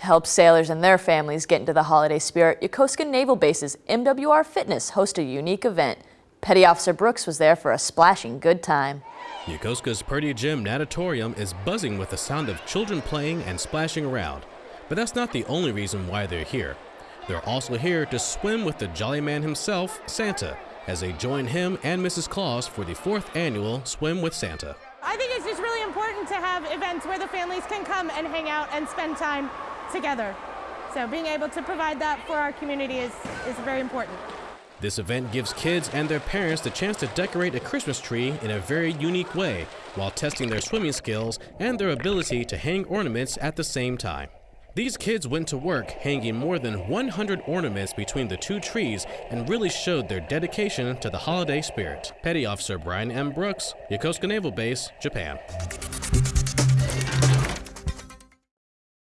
To help sailors and their families get into the holiday spirit, Yokosuka Naval Base's MWR Fitness hosted a unique event. Petty Officer Brooks was there for a splashing good time. Yokosuka's Purdy Gym Natatorium is buzzing with the sound of children playing and splashing around. But that's not the only reason why they're here. They're also here to swim with the jolly man himself, Santa, as they join him and Mrs. Claus for the fourth annual Swim with Santa. I think it's just really important to have events where the families can come and hang out and spend time together. So being able to provide that for our community is, is very important. This event gives kids and their parents the chance to decorate a Christmas tree in a very unique way while testing their swimming skills and their ability to hang ornaments at the same time. These kids went to work hanging more than 100 ornaments between the two trees and really showed their dedication to the holiday spirit. Petty Officer Brian M. Brooks, Yokosuka Naval Base, Japan.